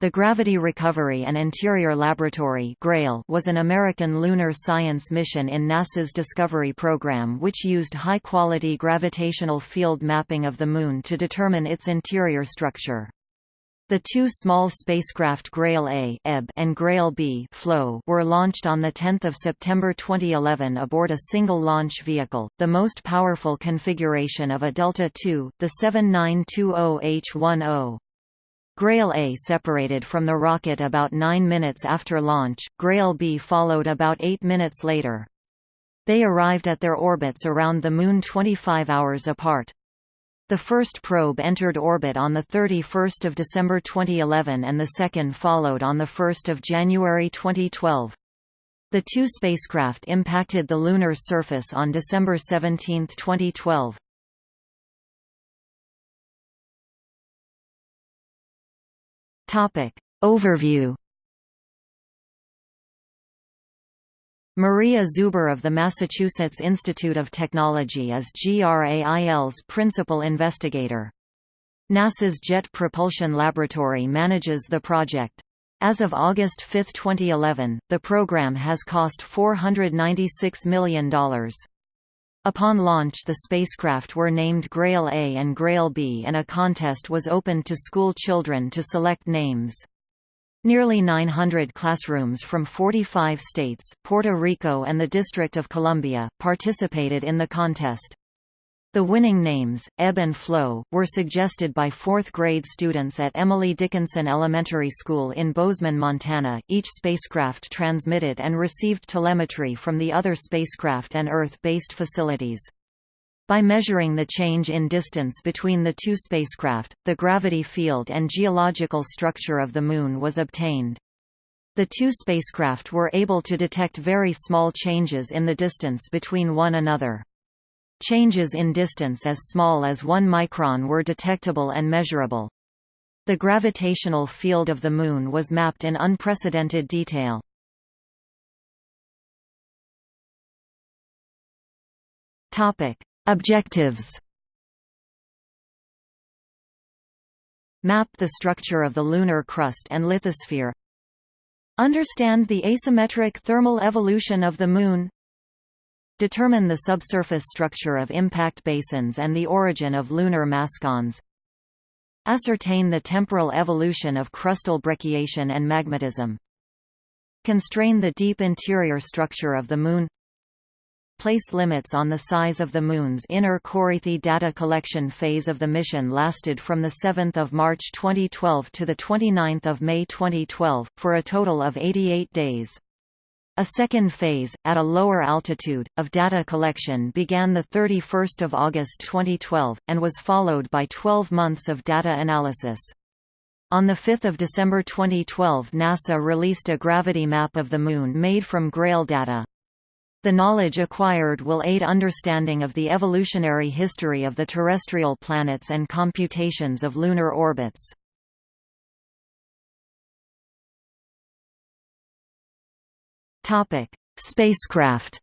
The Gravity Recovery and Interior Laboratory was an American lunar science mission in NASA's Discovery program which used high-quality gravitational field mapping of the Moon to determine its interior structure. The two small spacecraft Grail A and Grail B were launched on 10 September 2011 aboard a single launch vehicle, the most powerful configuration of a Delta II, the 7920H10. Grail A separated from the rocket about 9 minutes after launch, Grail B followed about 8 minutes later. They arrived at their orbits around the Moon 25 hours apart. The first probe entered orbit on 31 December 2011 and the second followed on 1 January 2012. The two spacecraft impacted the lunar surface on December 17, 2012. Topic. Overview Maria Zuber of the Massachusetts Institute of Technology is GRAIL's principal investigator. NASA's Jet Propulsion Laboratory manages the project. As of August 5, 2011, the program has cost $496 million. Upon launch the spacecraft were named Grail A and Grail B and a contest was opened to school children to select names. Nearly 900 classrooms from 45 states, Puerto Rico and the District of Columbia, participated in the contest. The winning names, Ebb and Flow, were suggested by fourth-grade students at Emily Dickinson Elementary School in Bozeman, Montana. Each spacecraft transmitted and received telemetry from the other spacecraft and Earth-based facilities. By measuring the change in distance between the two spacecraft, the gravity field and geological structure of the Moon was obtained. The two spacecraft were able to detect very small changes in the distance between one another. Changes in distance as small as 1 micron were detectable and measurable. The gravitational field of the Moon was mapped in unprecedented detail. Objectives Map the structure of the lunar crust and lithosphere Understand the asymmetric thermal evolution of the Moon Determine the subsurface structure of impact basins and the origin of lunar mascons. Ascertain the temporal evolution of crustal brecciation and magmatism. Constrain the deep interior structure of the Moon place limits on the size of the Moon's inner core. The data collection phase of the mission lasted from 7 March 2012 to 29 May 2012, for a total of 88 days. A second phase, at a lower altitude, of data collection began 31 August 2012, and was followed by 12 months of data analysis. On 5 December 2012 NASA released a gravity map of the Moon made from GRAIL data. The knowledge acquired will aid understanding of the evolutionary history of the terrestrial planets and computations of lunar orbits. Topic: Spacecraft.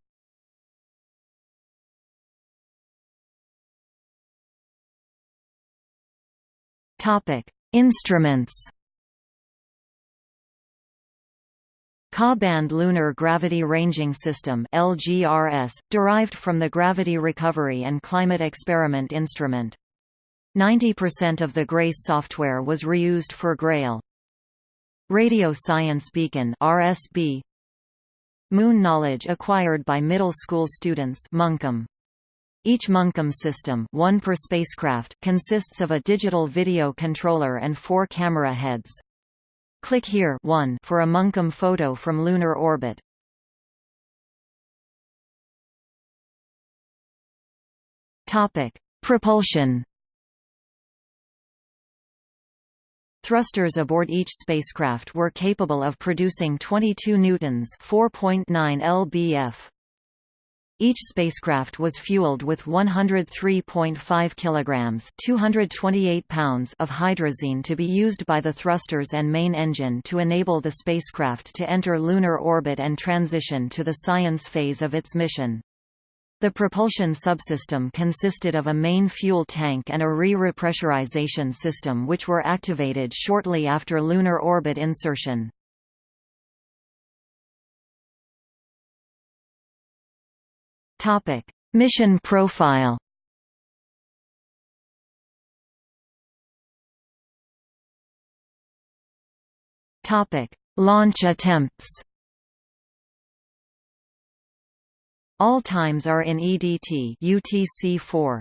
Topic: Instruments. Ka-band Lunar Gravity Ranging System (LGRS), derived from the Gravity Recovery and Climate Experiment Instrument. 90% of the GRACE software was reused for GRAIL. Radio Science Beacon (RSB), Moon knowledge acquired by middle school students MoonKAM. Each MoonKAM system one per spacecraft consists of a digital video controller and four camera heads. Click here 1 for a MoonKAM photo from lunar orbit. Propulsion Thrusters aboard each spacecraft were capable of producing 22 newtons, 4.9 lbf. Each spacecraft was fueled with 103.5 kilograms, 228 pounds of hydrazine to be used by the thrusters and main engine to enable the spacecraft to enter lunar orbit and transition to the science phase of its mission. The propulsion subsystem consisted of a main fuel tank and a re-repressurization system which were activated shortly after lunar orbit insertion. Mission profile Launch attempts All times are in EDT UTC-4.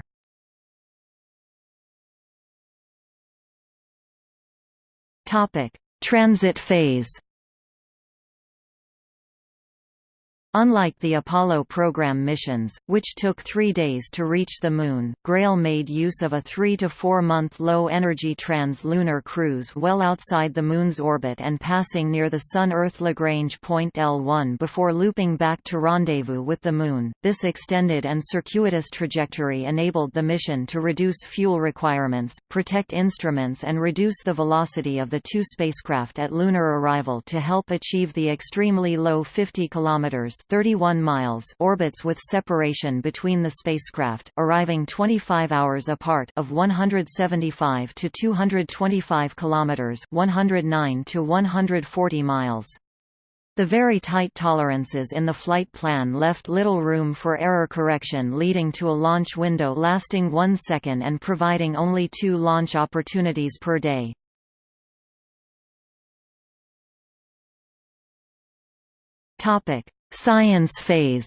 Topic: Transit phase. Unlike the Apollo program missions, which took three days to reach the Moon, GRAIL made use of a three- to four-month low-energy trans-lunar cruise well outside the Moon's orbit and passing near the Sun-Earth Lagrange point L1 before looping back to rendezvous with the Moon. This extended and circuitous trajectory enabled the mission to reduce fuel requirements, protect instruments and reduce the velocity of the two spacecraft at lunar arrival to help achieve the extremely low 50 kilometers 31 miles orbits with separation between the spacecraft, arriving 25 hours apart of 175 to 225 kilometers 109 to 140 miles. The very tight tolerances in the flight plan left little room for error correction leading to a launch window lasting one second and providing only two launch opportunities per day. Science phase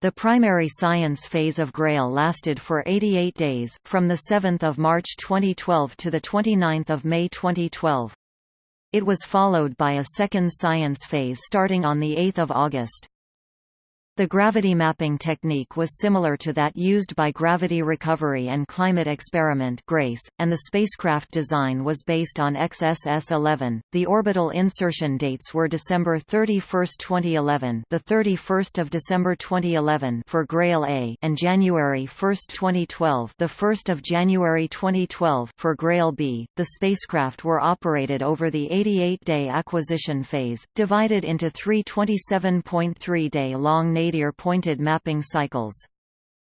The primary science phase of GRAIL lasted for 88 days, from 7 March 2012 to 29 May 2012. It was followed by a second science phase starting on 8 August. The gravity mapping technique was similar to that used by Gravity Recovery and Climate Experiment (GRACE), and the spacecraft design was based on XSS-11. The orbital insertion dates were December 31, 2011, the 31st of December 2011 for GRAIL A, and January 1, 2012, the 1st of January 2012 for GRAIL B. The spacecraft were operated over the 88-day acquisition phase, divided into three 27.3-day long nadir-pointed mapping cycles.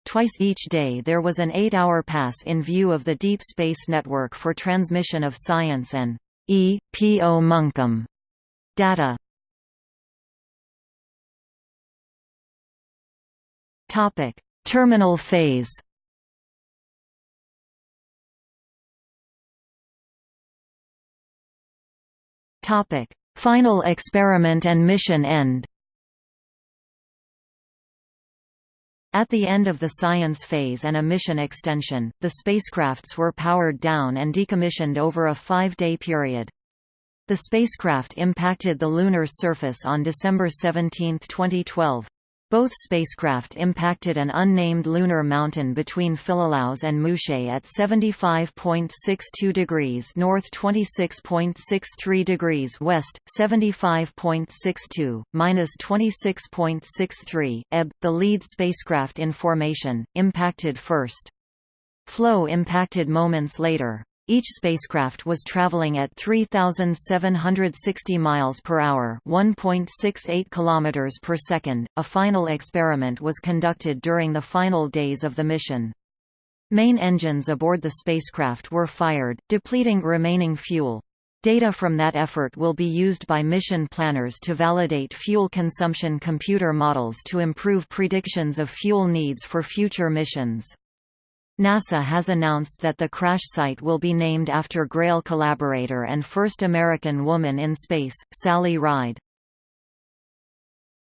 Twice each day there was an eight-hour pass in view of the Deep Space Network for transmission of science and E. P. O. MoonKAM data. Terminal phase. Final experiment and mission end. At the end of the science phase and a mission extension, the spacecrafts were powered down and decommissioned over a five-day period. The spacecraft impacted the lunar surface on December 17, 2012. Both spacecraft impacted an unnamed lunar mountain between Philolaus and Mouchet at 75.62 degrees north 26.63 degrees west, 75.62, minus 26.63, Ebb. The lead spacecraft in formation, impacted first. Flow impacted moments later. Each spacecraft was traveling at 3760 miles per hour, 1.68 kilometers per second. A final experiment was conducted during the final days of the mission. Main engines aboard the spacecraft were fired, depleting remaining fuel. Data from that effort will be used by mission planners to validate fuel consumption computer models to improve predictions of fuel needs for future missions. NASA has announced that the crash site will be named after GRAIL collaborator and first American woman in space, Sally Ride.